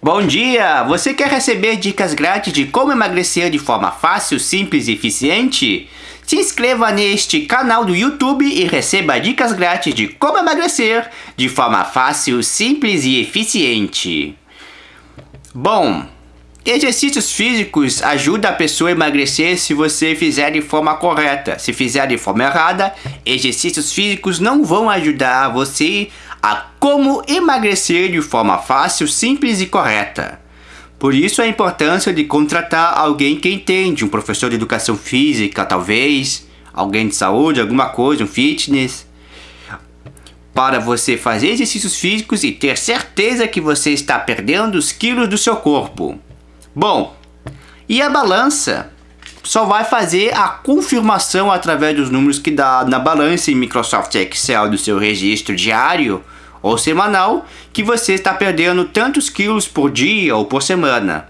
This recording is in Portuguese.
Bom dia! Você quer receber dicas grátis de como emagrecer de forma fácil, simples e eficiente? Se inscreva neste canal do YouTube e receba dicas grátis de como emagrecer de forma fácil, simples e eficiente. Bom, exercícios físicos ajudam a pessoa a emagrecer se você fizer de forma correta. Se fizer de forma errada, exercícios físicos não vão ajudar você como emagrecer de forma fácil, simples e correta. Por isso a importância de contratar alguém que entende, um professor de educação física, talvez, alguém de saúde, alguma coisa, um fitness, para você fazer exercícios físicos e ter certeza que você está perdendo os quilos do seu corpo. Bom, e a balança? Só vai fazer a confirmação através dos números que dá na balança em Microsoft Excel do seu registro diário ou semanal que você está perdendo tantos quilos por dia ou por semana.